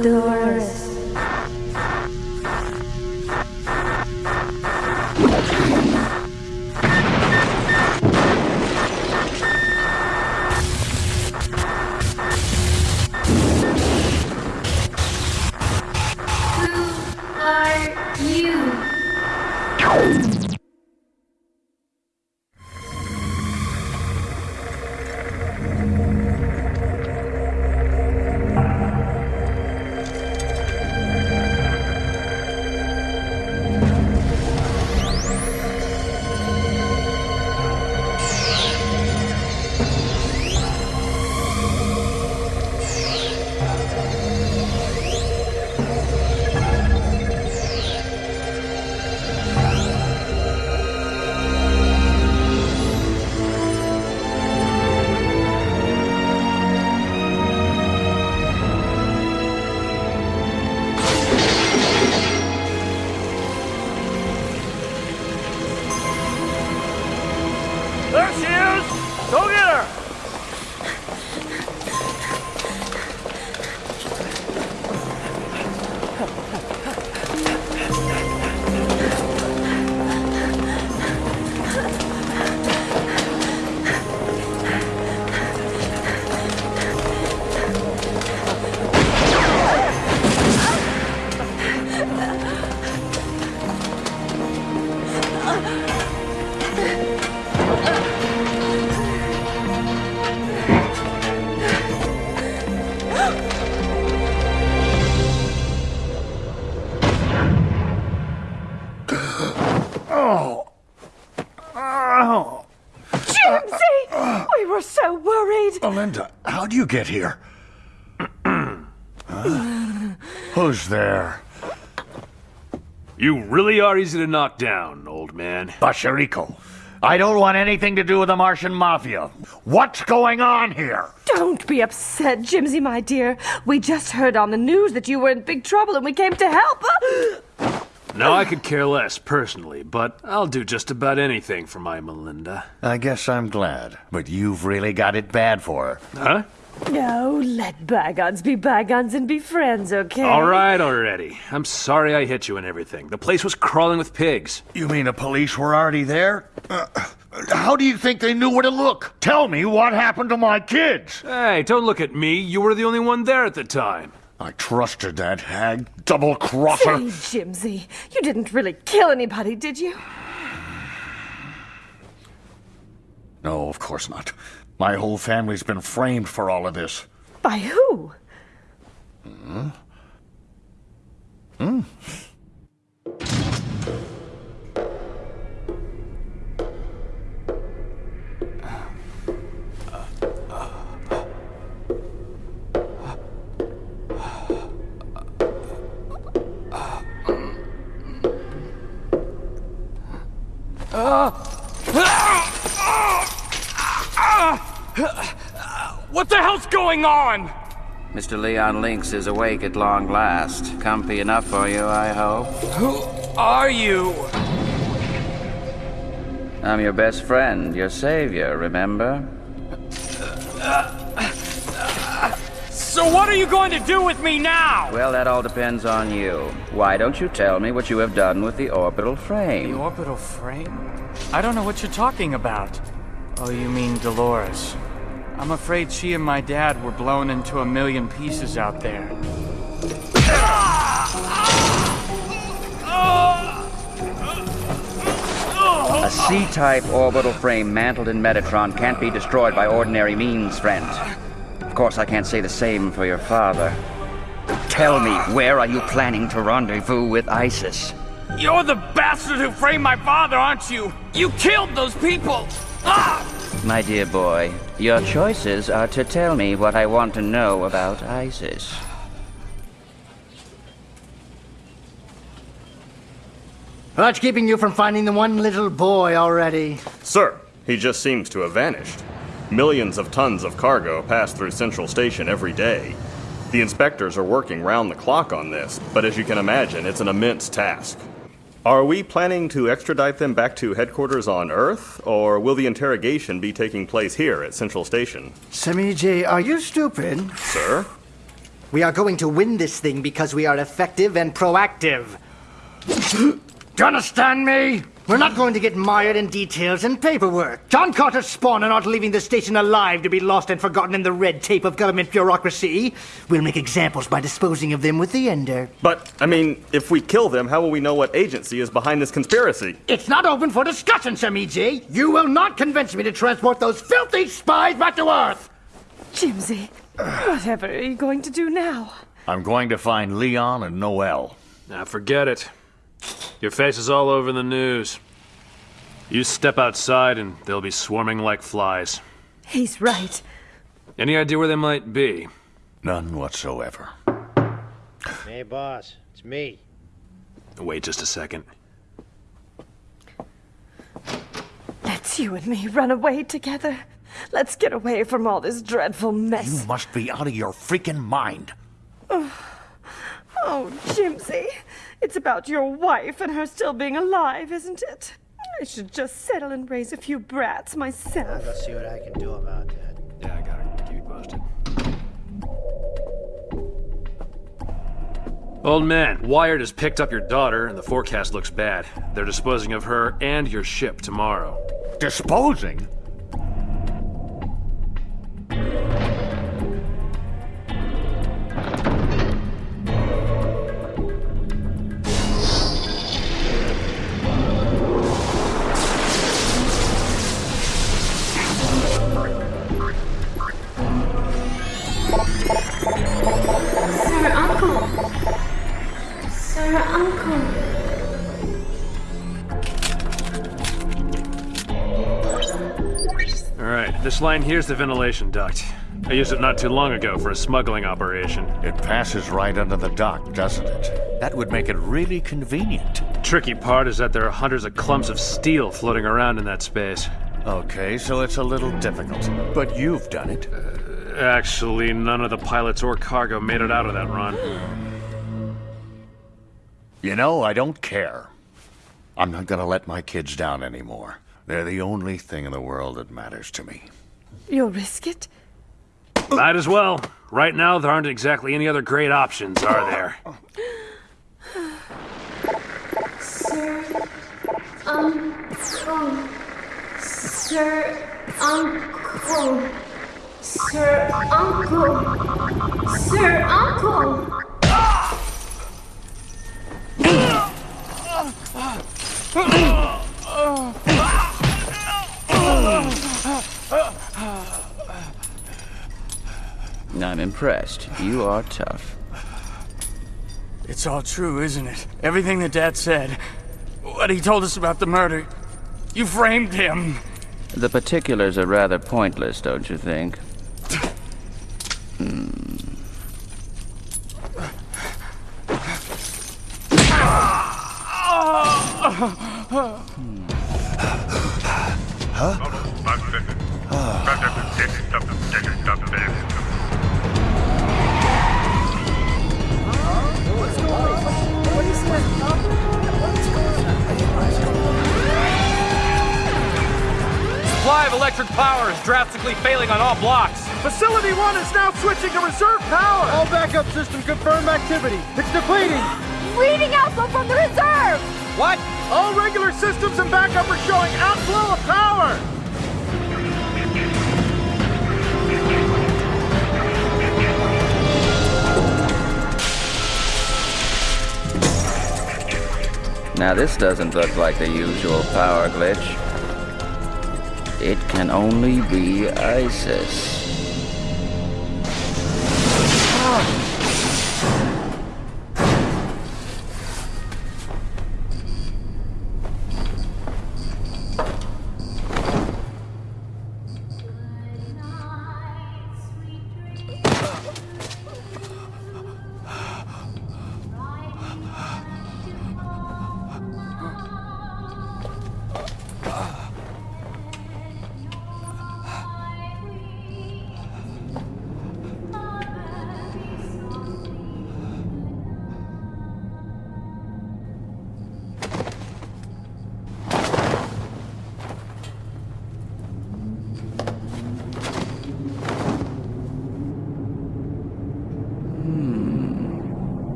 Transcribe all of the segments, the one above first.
Dolores. Oh. Jonesy! We were so worried. Melinda, how'd you get here? Huh? Who's there? You really are easy to knock down, old man. Basharico. I don't want anything to do with the Martian Mafia. What's going on here? Don't be upset, Jimsy, my dear. We just heard on the news that you were in big trouble and we came to help. Now, I could care less, personally, but I'll do just about anything for my Melinda. I guess I'm glad, but you've really got it bad for her. Huh? No, let bygones be bygones and be friends, okay? All right already. I'm sorry I hit you and everything. The place was crawling with pigs. You mean the police were already there? Uh, how do you think they knew where to look? Tell me what happened to my kids. Hey, don't look at me. You were the only one there at the time. I trusted that hag, double crosser. Say, Jimsy, you didn't really kill anybody, did you? No, of course not. My whole family's been framed for all of this. By who? Hmm? Hmm? Going on? Mr. Leon Links is awake at long last. Comfy enough for you, I hope. Who are you? I'm your best friend, your savior, remember? So what are you going to do with me now? Well, that all depends on you. Why don't you tell me what you have done with the orbital frame? The orbital frame? I don't know what you're talking about. Oh, you mean Dolores. I'm afraid she and my dad were blown into a million pieces out there. A C-type orbital frame mantled in Metatron can't be destroyed by ordinary means, friend. Of course, I can't say the same for your father. Tell me, where are you planning to rendezvous with ISIS? You're the bastard who framed my father, aren't you? You killed those people! Ah! My dear boy, your choices are to tell me what I want to know about ISIS. What's keeping you from finding the one little boy already? Sir, he just seems to have vanished. Millions of tons of cargo pass through Central Station every day. The inspectors are working round the clock on this, but as you can imagine, it's an immense task. Are we planning to extradite them back to headquarters on Earth, or will the interrogation be taking place here at Central Station? Semiji, are you stupid? Sir? We are going to win this thing because we are effective and proactive. Do you understand me? We're not going to get mired in details and paperwork. John Carter's spawn are not leaving the station alive to be lost and forgotten in the red tape of government bureaucracy. We'll make examples by disposing of them with the Ender. But, I mean, if we kill them, how will we know what agency is behind this conspiracy? It's not open for discussion, Sir E.J. You will not convince me to transport those filthy spies back to Earth! Jimsy, whatever are you going to do now? I'm going to find Leon and Noel. Now forget it. Your face is all over the news. You step outside and they'll be swarming like flies. He's right. Any idea where they might be? None whatsoever. Hey, boss, it's me. Wait just a second. Let's you and me run away together. Let's get away from all this dreadful mess. You must be out of your freaking mind. Oh, oh Jimsy, it's about your wife and her still being alive, isn't it? I should just settle and raise a few brats myself. Let's see what I can do about that. Yeah, I got it. Keep you posted. Old man, Wired has picked up your daughter, and the forecast looks bad. They're disposing of her and your ship tomorrow. Disposing? This line here's the ventilation duct. I used it not too long ago for a smuggling operation. It passes right under the dock, doesn't it? That would make it really convenient. Tricky part is that there are hundreds of clumps of steel floating around in that space. Okay, so it's a little difficult. But you've done it. Uh, actually, none of the pilots or cargo made it out of that run. You know, I don't care. I'm not gonna let my kids down anymore. They're the only thing in the world that matters to me. You'll risk it? Might as well. Right now, there aren't exactly any other great options, are there? Sir Uncle. Sir Uncle. Sir Uncle. Sir Uncle. Impressed. You are tough. It's all true, isn't it? Everything that Dad said. What he told us about the murder. You framed him. The particulars are rather pointless, don't you think? Hmm. Supply drastically failing on all blocks. Facility 1 is now switching to reserve power! All backup system confirm activity. It's depleting! Reading outflow from the reserve! What? All regular systems and backup are showing outflow of power! Now this doesn't look like the usual power glitch. It can only be ISIS.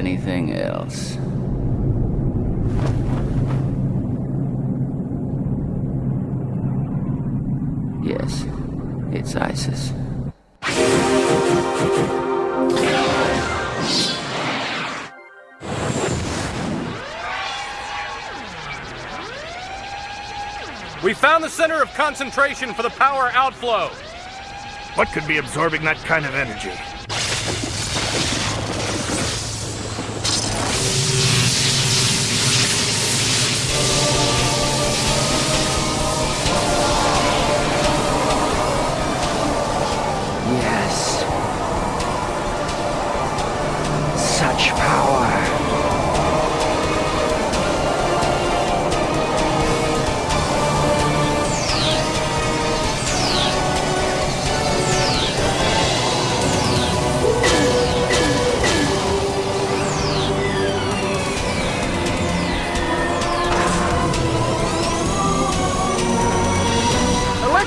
Anything else. Yes, it's ISIS. We found the center of concentration for the power outflow. What could be absorbing that kind of energy?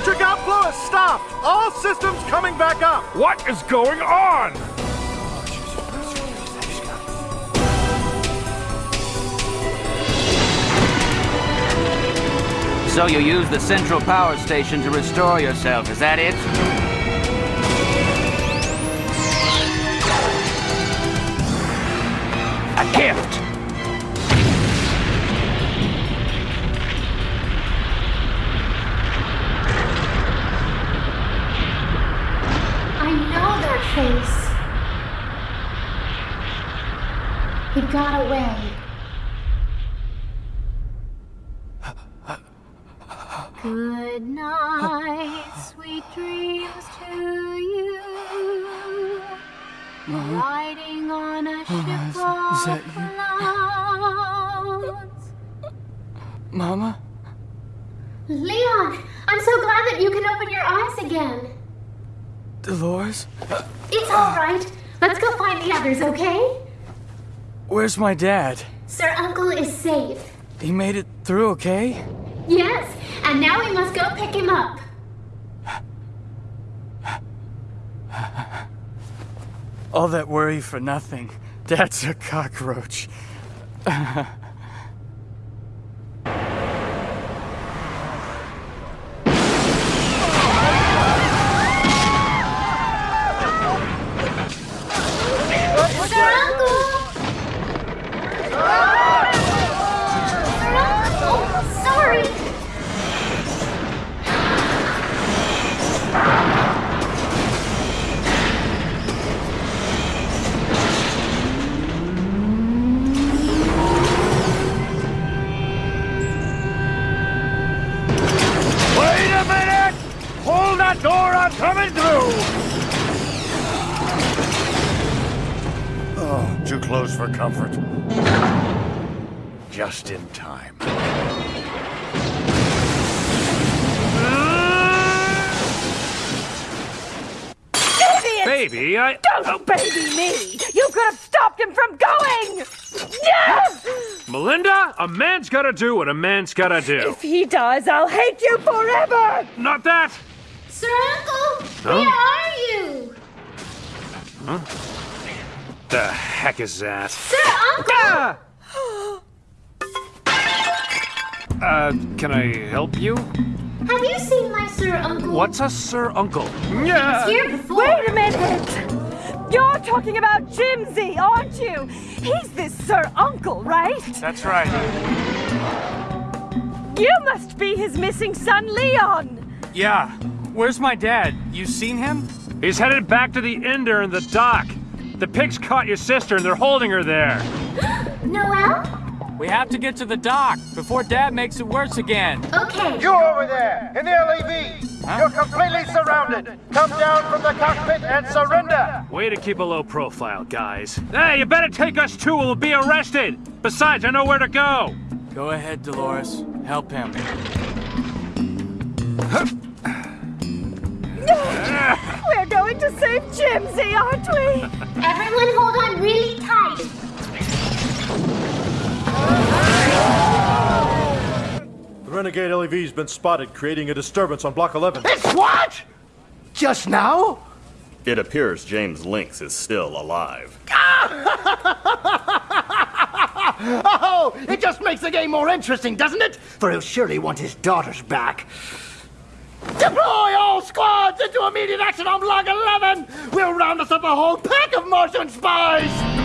Electric outflow has stopped! All systems coming back up! What is going on? So you use the central power station to restore yourself, is that it? A gift! I know that face. He got away. Good night, sweet dreams to you. Riding on a oh, ship is of clouds. Mama? Leon, I'm so glad that you can open your eyes again. Dolores? It's all right. Let's go find the others, okay? Where's my dad? Sir Uncle is safe. He made it through okay? Yes, and now we must go pick him up. All that worry for nothing. Dad's a cockroach. for comfort. Just in time. Idiot! Baby, I. Don't baby me! You could have stopped him from going! Yes! Melinda, a man's gotta do what a man's gotta do. If he does, I'll hate you forever! Not that! Sir Uncle! Huh? Where are you? Huh? The heck is that? Sir Uncle! Uh, can I help you? Have you seen my Sir Uncle? What's a Sir Uncle? He was here before. Wait a minute! You're talking about Jimsy, aren't you? He's this Sir Uncle, right? That's right. You must be his missing son, Leon! Yeah. Where's my dad? You seen him? He's headed back to the Ender in the dock. The pigs caught your sister and they're holding her there. Noel? We have to get to the dock before Dad makes it worse again. Okay. You over there, in the LEV! You're completely surrounded! Come down from the cockpit and surrender! Way to keep a low profile, guys. Hey, you better take us too, or we'll be arrested. Besides, I know where to go. Go ahead, Dolores. Help him. To save Jimsy, aren't we? Everyone hold on really tight. The Renegade LEV's been spotted creating a disturbance on Block 11. It's what? Just now? It appears James Links is still alive. Oh, it just makes the game more interesting, doesn't it? For he'll surely want his daughters back. Deploy all squads into immediate action on Block 11! We'll round us up a whole pack of Martian spies!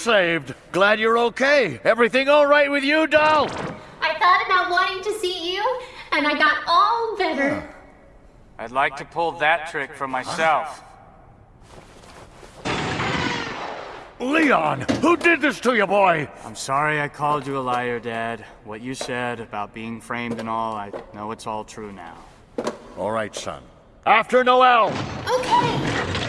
Saved. Glad you're okay. Everything all right with you, doll? I thought about wanting to see you, and I got all better. I'd like to pull that trick for myself. Leon, who did this to you, boy? I'm sorry I called you a liar, Dad. What you said about being framed and all, I know it's all true now. All right, son. After Noel! Okay.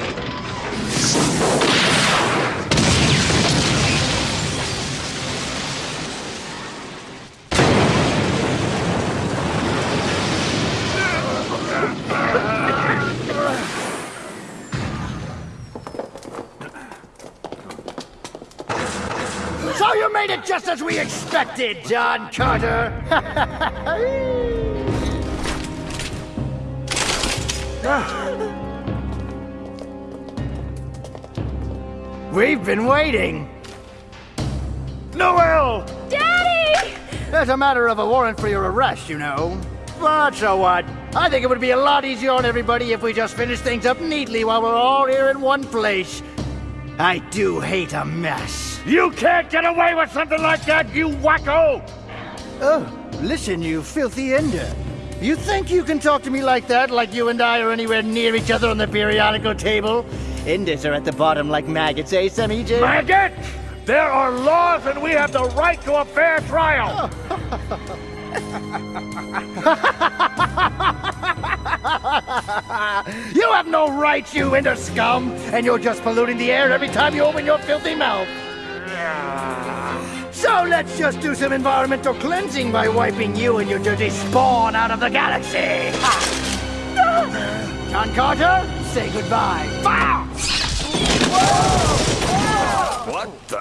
So you made it just as we expected, John Carter! Ah. We've been waiting. Noel! Daddy! It's a matter of a warrant for your arrest, you know. But so what? I think it would be a lot easier on everybody if we just finished things up neatly while we're all here in one place. I do hate a mess. You can't get away with something like that, you wacko! Oh, listen, you filthy ender. You think you can talk to me like that, like you and I are anywhere near each other on the periodical table? Enders are at the bottom like maggots, eh, Sam EJ? Maggot! There are laws and we have the right to a fair trial! you have no rights, you ender scum! And you're just polluting the air every time you open your filthy mouth! So let's just do some environmental cleansing by wiping you and your dirty spawn out of the galaxy! Ha! John Carter, say goodbye. Fire! What the?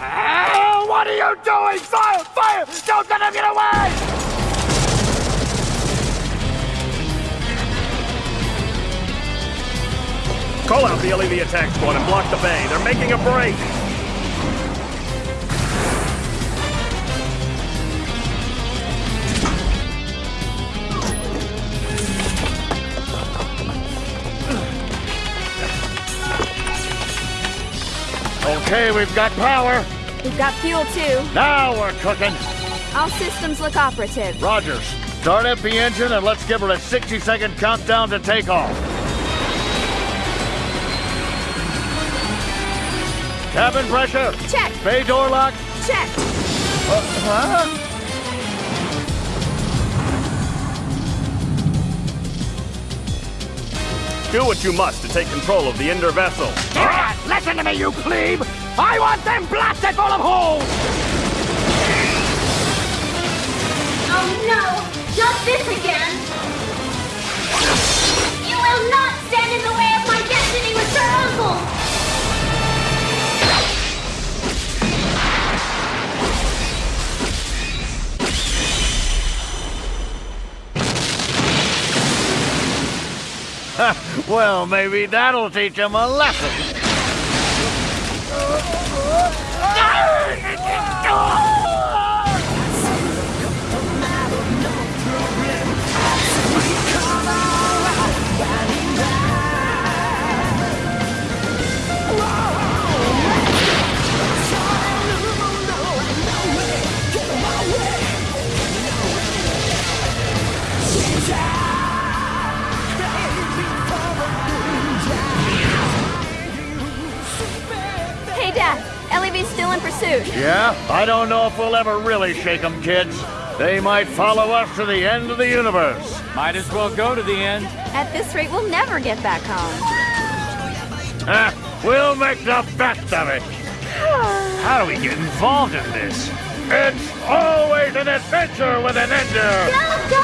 Ah, what are you doing? Fire! Fire! Don't let him get away! Call out the LEV attack squad and block the bay. They're making a break. Okay, we've got power. We've got fuel too. Now we're cooking. All systems look operative. Rogers, start up the engine and let's give her a 60 second countdown to takeoff. Cabin pressure. Check. Bay door lock. Check. Uh, huh? Do what you must to take control of the Ender vessel. Ah, listen to me, you plebe! I want them blasted full of holes! Oh no! Not this again! You will not stand in the way well, maybe that'll teach him a lesson. Yeah? I don't know if we'll ever really shake them, kids. They might follow us to the end of the universe. Might as well go to the end. At this rate, we'll never get back home. Ah, we'll make the best of it. How do we get involved in this? It's always an adventure with an ender. Go,